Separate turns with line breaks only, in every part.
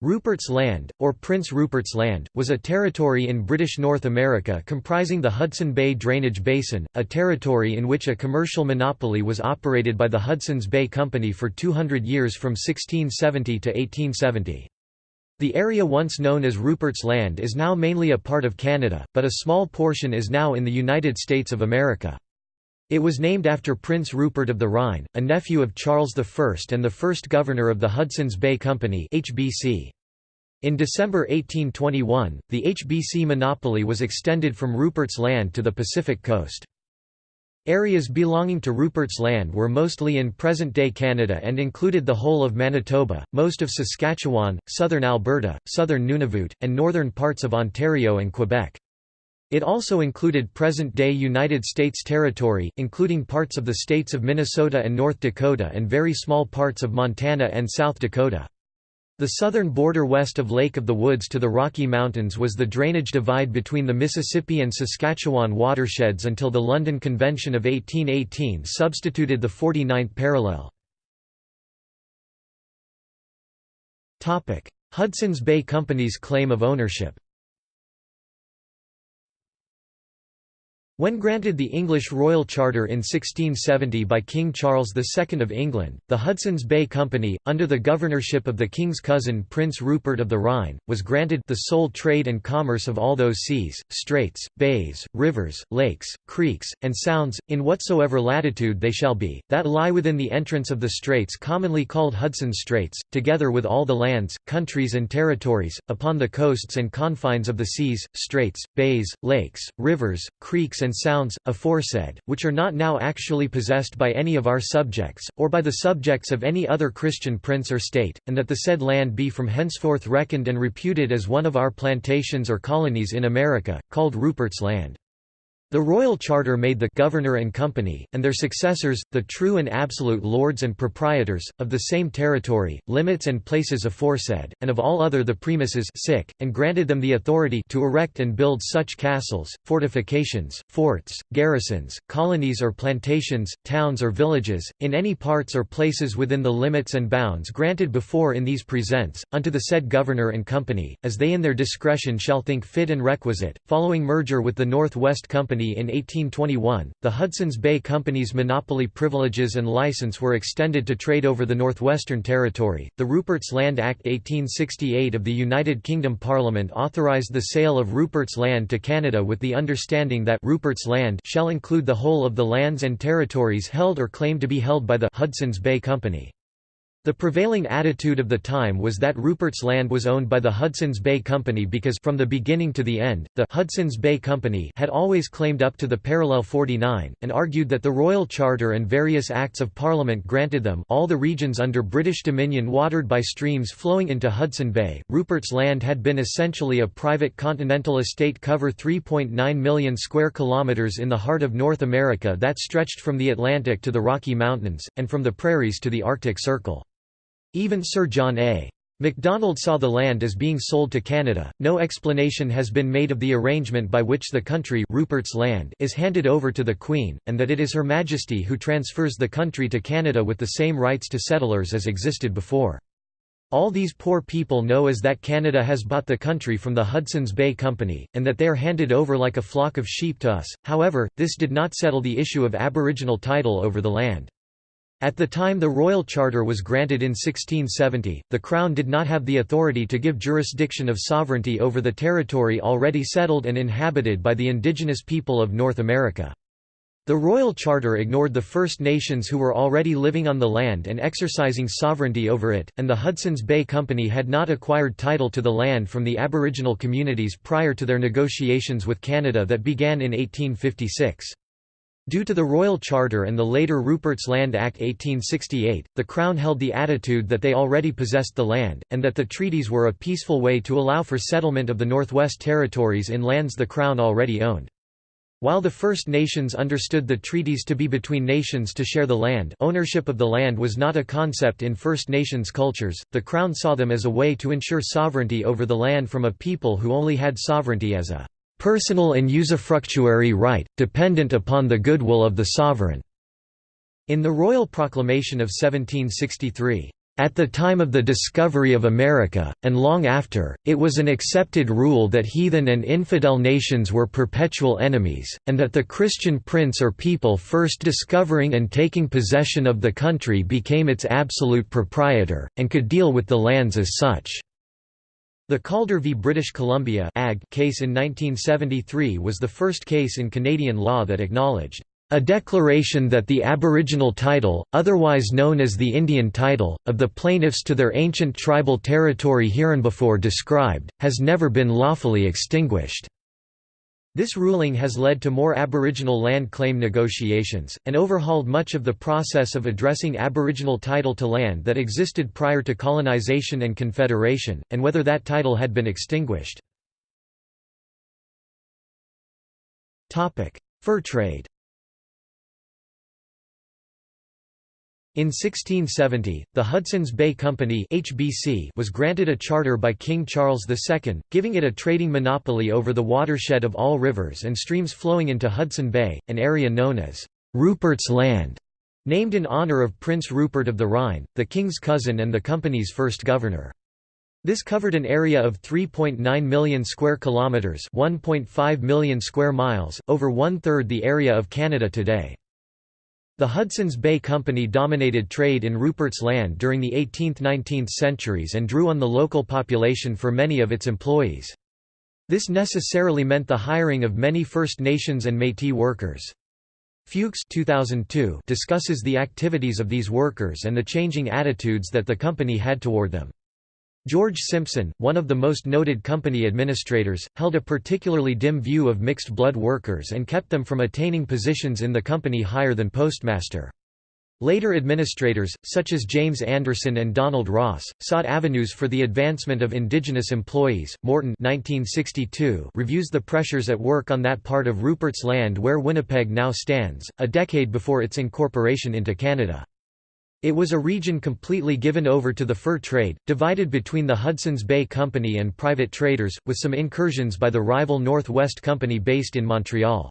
Rupert's Land, or Prince Rupert's Land, was a territory in British North America comprising the Hudson Bay Drainage Basin, a territory in which a commercial monopoly was operated by the Hudson's Bay Company for 200 years from 1670 to 1870. The area once known as Rupert's Land is now mainly a part of Canada, but a small portion is now in the United States of America. It was named after Prince Rupert of the Rhine, a nephew of Charles I and the first governor of the Hudson's Bay Company HBC. In December 1821, the HBC monopoly was extended from Rupert's Land to the Pacific coast. Areas belonging to Rupert's Land were mostly in present-day Canada and included the whole of Manitoba, most of Saskatchewan, southern Alberta, southern Nunavut, and northern parts of Ontario and Quebec. It also included present-day United States territory, including parts of the states of Minnesota and North Dakota and very small parts of Montana and South Dakota. The southern border west of Lake of the Woods to the Rocky Mountains was the drainage divide between the Mississippi and Saskatchewan watersheds until the London Convention of 1818 substituted the 49th parallel. Hudson's Bay Company's claim of ownership When granted the English Royal Charter in 1670 by King Charles II of England, the Hudson's Bay Company, under the governorship of the King's cousin Prince Rupert of the Rhine, was granted the sole trade and commerce of all those seas, straits, bays, rivers, lakes, creeks, and sounds, in whatsoever latitude they shall be, that lie within the entrance of the straits commonly called Hudson Straits, together with all the lands, countries and territories, upon the coasts and confines of the seas, straits, bays, lakes, rivers, creeks and and sounds, aforesaid, which are not now actually possessed by any of our subjects, or by the subjects of any other Christian prince or state, and that the said land be from henceforth reckoned and reputed as one of our plantations or colonies in America, called Rupert's Land. The royal charter made the governor and company, and their successors, the true and absolute lords and proprietors, of the same territory, limits and places aforesaid, and of all other the premises sic, and granted them the authority to erect and build such castles, fortifications, forts, garrisons, colonies or plantations, towns or villages, in any parts or places within the limits and bounds granted before in these presents, unto the said governor and company, as they in their discretion shall think fit and requisite, following merger with the North West Company Company in 1821, the Hudson's Bay Company's monopoly privileges and license were extended to trade over the Northwestern Territory. The Rupert's Land Act 1868 of the United Kingdom Parliament authorised the sale of Rupert's Land to Canada with the understanding that Rupert's Land shall include the whole of the lands and territories held or claimed to be held by the Hudson's Bay Company. The prevailing attitude of the time was that Rupert's Land was owned by the Hudson's Bay Company because from the beginning to the end, the Hudson's Bay Company had always claimed up to the parallel 49, and argued that the Royal Charter and various Acts of Parliament granted them all the regions under British dominion watered by streams flowing into Hudson Bay. Rupert's Land had been essentially a private continental estate cover 3.9 million square kilometers in the heart of North America that stretched from the Atlantic to the Rocky Mountains, and from the prairies to the Arctic Circle. Even Sir John A. MacDonald saw the land as being sold to Canada. No explanation has been made of the arrangement by which the country Rupert's land is handed over to the Queen, and that it is Her Majesty who transfers the country to Canada with the same rights to settlers as existed before. All these poor people know is that Canada has bought the country from the Hudson's Bay Company, and that they are handed over like a flock of sheep to us. However, this did not settle the issue of aboriginal title over the land. At the time the royal charter was granted in 1670, the Crown did not have the authority to give jurisdiction of sovereignty over the territory already settled and inhabited by the indigenous people of North America. The Royal Charter ignored the First Nations who were already living on the land and exercising sovereignty over it, and the Hudson's Bay Company had not acquired title to the land from the Aboriginal communities prior to their negotiations with Canada that began in 1856. Due to the Royal Charter and the later Rupert's Land Act 1868, the Crown held the attitude that they already possessed the land, and that the treaties were a peaceful way to allow for settlement of the Northwest Territories in lands the Crown already owned. While the First Nations understood the treaties to be between nations to share the land ownership of the land was not a concept in First Nations cultures, the Crown saw them as a way to ensure sovereignty over the land from a people who only had sovereignty as a personal and usufructuary right, dependent upon the goodwill of the sovereign." In the Royal Proclamation of 1763, At the time of the discovery of America, and long after, it was an accepted rule that heathen and infidel nations were perpetual enemies, and that the Christian prince or people first discovering and taking possession of the country became its absolute proprietor, and could deal with the lands as such. The Calder v British Columbia case in 1973 was the first case in Canadian law that acknowledged a declaration that the aboriginal title, otherwise known as the Indian title, of the plaintiffs to their ancient tribal territory hereinbefore described, has never been lawfully extinguished. This ruling has led to more Aboriginal land claim negotiations, and overhauled much of the process of addressing Aboriginal title to land that existed prior to colonisation and confederation, and whether that title had been extinguished. Fur trade In 1670, the Hudson's Bay Company (HBC) was granted a charter by King Charles II, giving it a trading monopoly over the watershed of all rivers and streams flowing into Hudson Bay, an area known as Rupert's Land, named in honor of Prince Rupert of the Rhine, the king's cousin and the company's first governor. This covered an area of 3.9 million square kilometers, 1.5 million square miles, over one-third the area of Canada today. The Hudson's Bay Company dominated trade in Rupert's Land during the 18th–19th centuries and drew on the local population for many of its employees. This necessarily meant the hiring of many First Nations and Métis workers. Fuchs 2002 discusses the activities of these workers and the changing attitudes that the company had toward them. George Simpson, one of the most noted company administrators, held a particularly dim view of mixed-blood workers and kept them from attaining positions in the company higher than postmaster. Later administrators, such as James Anderson and Donald Ross, sought avenues for the advancement of indigenous employees. Morton 1962 reviews the pressures at work on that part of Rupert's Land where Winnipeg now stands, a decade before its incorporation into Canada. It was a region completely given over to the fur trade, divided between the Hudson's Bay Company and private traders, with some incursions by the rival Northwest Company based in Montreal.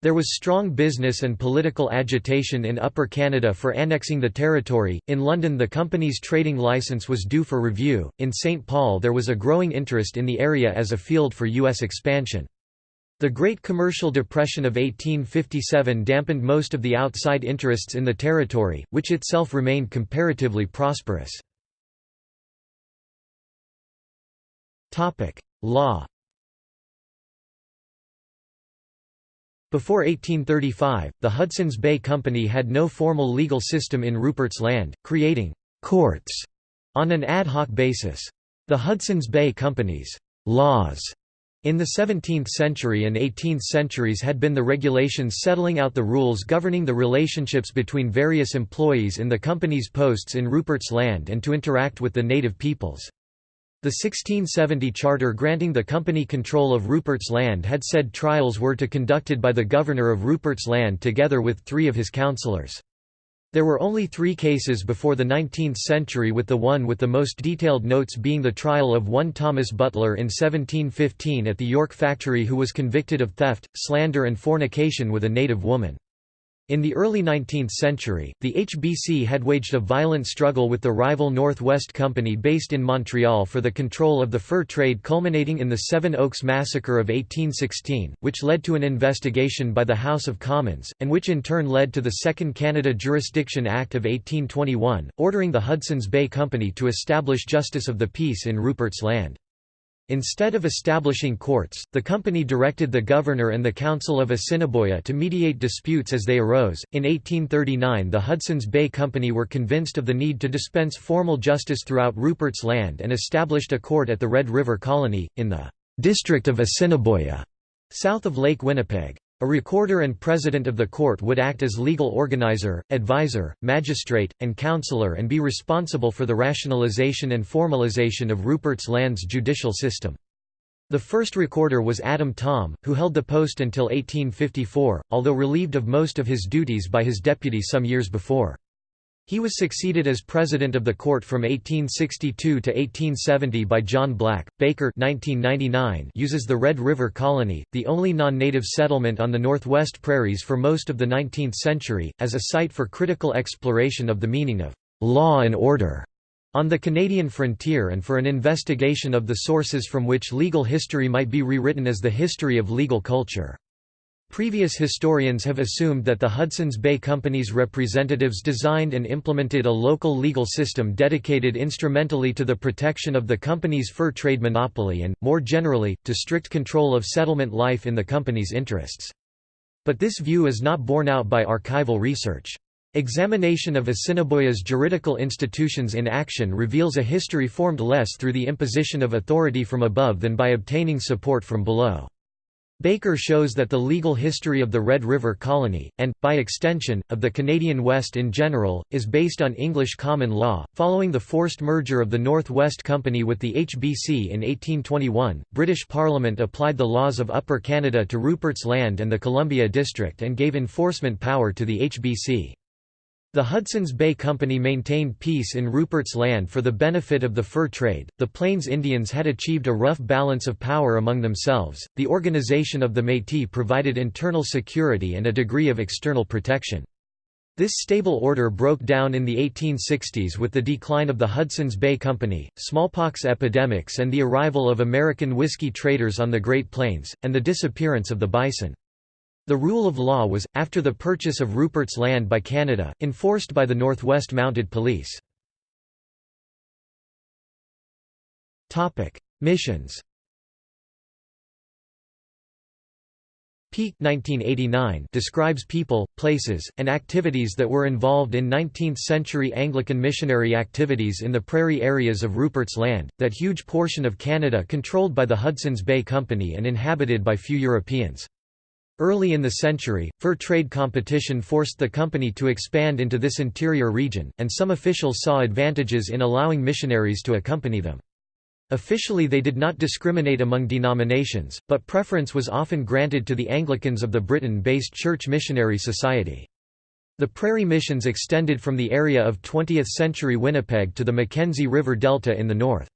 There was strong business and political agitation in Upper Canada for annexing the territory. In London, the company's trading license was due for review. In St. Paul, there was a growing interest in the area as a field for U.S. expansion. The Great Commercial Depression of 1857 dampened most of the outside interests in the territory, which itself remained comparatively prosperous. Law Before 1835, the Hudson's Bay Company had no formal legal system in Rupert's Land, creating «courts» on an ad hoc basis. The Hudson's Bay Company's «laws» In the 17th century and 18th centuries had been the regulations settling out the rules governing the relationships between various employees in the company's posts in Rupert's Land and to interact with the native peoples. The 1670 charter granting the company control of Rupert's Land had said trials were to be conducted by the governor of Rupert's Land together with three of his councillors. There were only three cases before the 19th century with the one with the most detailed notes being the trial of one Thomas Butler in 1715 at the York factory who was convicted of theft, slander and fornication with a native woman. In the early 19th century, the HBC had waged a violent struggle with the rival Northwest Company based in Montreal for the control of the fur trade culminating in the Seven Oaks Massacre of 1816, which led to an investigation by the House of Commons, and which in turn led to the Second Canada Jurisdiction Act of 1821, ordering the Hudson's Bay Company to establish justice of the peace in Rupert's Land. Instead of establishing courts, the company directed the governor and the Council of Assiniboia to mediate disputes as they arose. In 1839, the Hudson's Bay Company were convinced of the need to dispense formal justice throughout Rupert's Land and established a court at the Red River Colony, in the district of Assiniboia, south of Lake Winnipeg. A recorder and president of the court would act as legal organizer, advisor, magistrate, and counselor and be responsible for the rationalization and formalization of Rupert's Land's judicial system. The first recorder was Adam Thom, who held the post until 1854, although relieved of most of his duties by his deputy some years before. He was succeeded as president of the court from 1862 to 1870 by John Black. Baker 1999 uses the Red River Colony, the only non-native settlement on the Northwest Prairies for most of the 19th century, as a site for critical exploration of the meaning of law and order on the Canadian frontier and for an investigation of the sources from which legal history might be rewritten as the history of legal culture. Previous historians have assumed that the Hudson's Bay Company's representatives designed and implemented a local legal system dedicated instrumentally to the protection of the company's fur trade monopoly and, more generally, to strict control of settlement life in the company's interests. But this view is not borne out by archival research. Examination of Assiniboia's juridical institutions in action reveals a history formed less through the imposition of authority from above than by obtaining support from below. Baker shows that the legal history of the Red River Colony, and, by extension, of the Canadian West in general, is based on English common law. Following the forced merger of the North West Company with the HBC in 1821, British Parliament applied the laws of Upper Canada to Rupert's Land and the Columbia District and gave enforcement power to the HBC. The Hudson's Bay Company maintained peace in Rupert's Land for the benefit of the fur trade. The Plains Indians had achieved a rough balance of power among themselves. The organization of the Métis provided internal security and a degree of external protection. This stable order broke down in the 1860s with the decline of the Hudson's Bay Company, smallpox epidemics, and the arrival of American whiskey traders on the Great Plains, and the disappearance of the bison. The rule of law was, after the purchase of Rupert's Land by Canada, enforced by the Northwest Mounted Police. Missions Peake 1989 describes people, places, and activities that were involved in 19th-century Anglican missionary activities in the prairie areas of Rupert's Land, that huge portion of Canada controlled by the Hudson's Bay Company and inhabited by few Europeans. Early in the century, fur trade competition forced the company to expand into this interior region, and some officials saw advantages in allowing missionaries to accompany them. Officially they did not discriminate among denominations, but preference was often granted to the Anglicans of the Britain-based Church Missionary Society. The prairie missions extended from the area of 20th-century Winnipeg to the Mackenzie River Delta in the north.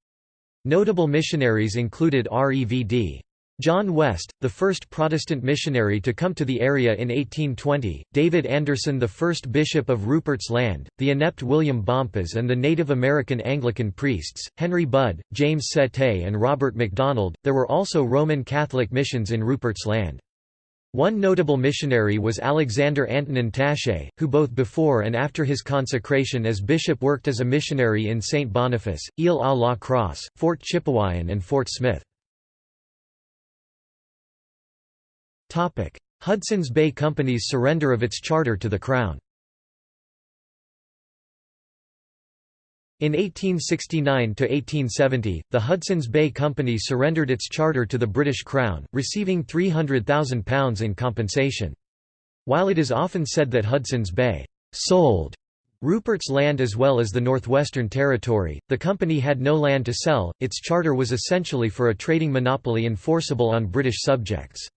Notable missionaries included R.E.V.D. John West, the first Protestant missionary to come to the area in 1820, David Anderson the first bishop of Rupert's Land, the inept William Bompas and the Native American Anglican priests, Henry Budd, James Settee and Robert MacDonald. There were also Roman Catholic missions in Rupert's Land. One notable missionary was Alexander Antonin Taché, who both before and after his consecration as bishop worked as a missionary in St. Boniface, Ile-à-la-Crosse, Fort Chipewyan and Fort Smith. Hudson's Bay Company's surrender of its charter to the Crown In 1869–1870, the Hudson's Bay Company surrendered its charter to the British Crown, receiving £300,000 in compensation. While it is often said that Hudson's Bay «sold» Rupert's Land as well as the Northwestern Territory, the company had no land to sell, its charter was essentially for a trading monopoly enforceable on British subjects.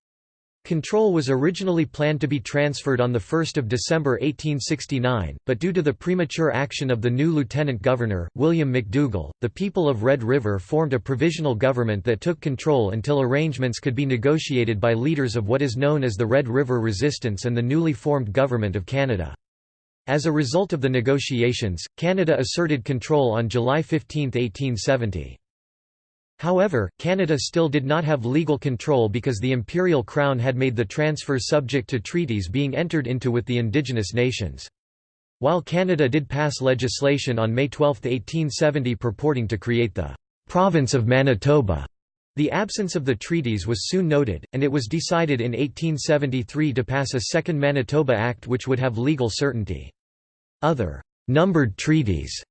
Control was originally planned to be transferred on 1 December 1869, but due to the premature action of the new lieutenant governor, William McDougall, the people of Red River formed a provisional government that took control until arrangements could be negotiated by leaders of what is known as the Red River Resistance and the newly formed Government of Canada. As a result of the negotiations, Canada asserted control on July 15, 1870. However, Canada still did not have legal control because the Imperial Crown had made the transfer subject to treaties being entered into with the indigenous nations. While Canada did pass legislation on May 12, 1870 purporting to create the «province of Manitoba», the absence of the treaties was soon noted, and it was decided in 1873 to pass a Second Manitoba Act which would have legal certainty. Other «numbered treaties»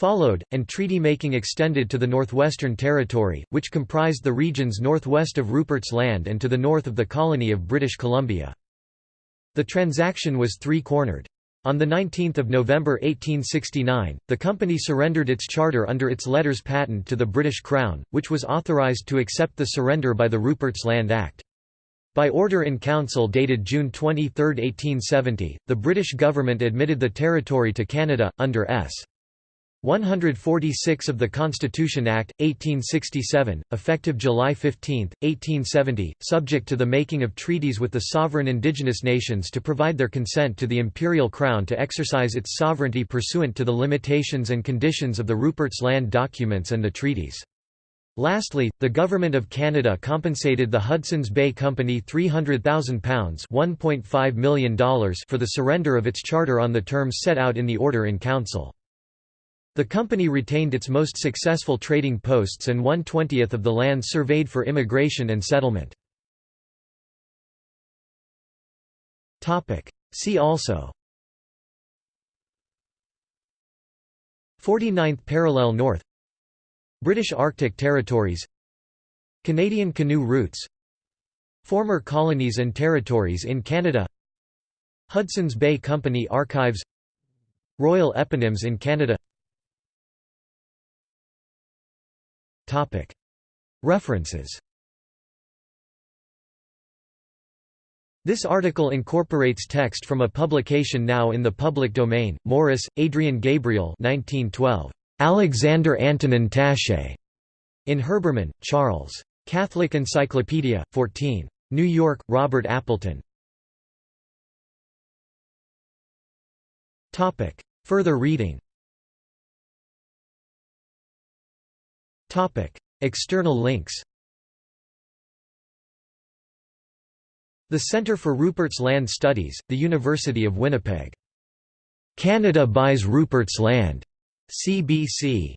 followed, and treaty-making extended to the Northwestern Territory, which comprised the regions northwest of Rupert's Land and to the north of the colony of British Columbia. The transaction was three-cornered. On 19 November 1869, the company surrendered its charter under its letters patent to the British Crown, which was authorised to accept the surrender by the Rupert's Land Act. By order in council dated June 23, 1870, the British government admitted the territory to Canada, under S. 146 of the Constitution Act, 1867, effective July 15, 1870, subject to the making of treaties with the sovereign indigenous nations to provide their consent to the imperial crown to exercise its sovereignty pursuant to the limitations and conditions of the Rupert's Land documents and the treaties. Lastly, the Government of Canada compensated the Hudson's Bay Company £300,000 $1.5 million for the surrender of its charter on the terms set out in the Order in Council. The company retained its most successful trading posts and one-twentieth of the land surveyed for immigration and settlement. See also. 49th parallel north. British Arctic territories. Canadian canoe routes. Former colonies and territories in Canada. Hudson's Bay Company archives. Royal eponyms in Canada References This article incorporates text from a publication now in the public domain. Morice, Adrian Gabriel 1912. Alexander Antonin Taché. In Herbermann, Charles. Catholic Encyclopedia, 14. New York, Robert Appleton. Further reading External links The Centre for Rupert's Land Studies, the University of Winnipeg. Canada buys Rupert's Land. CBC.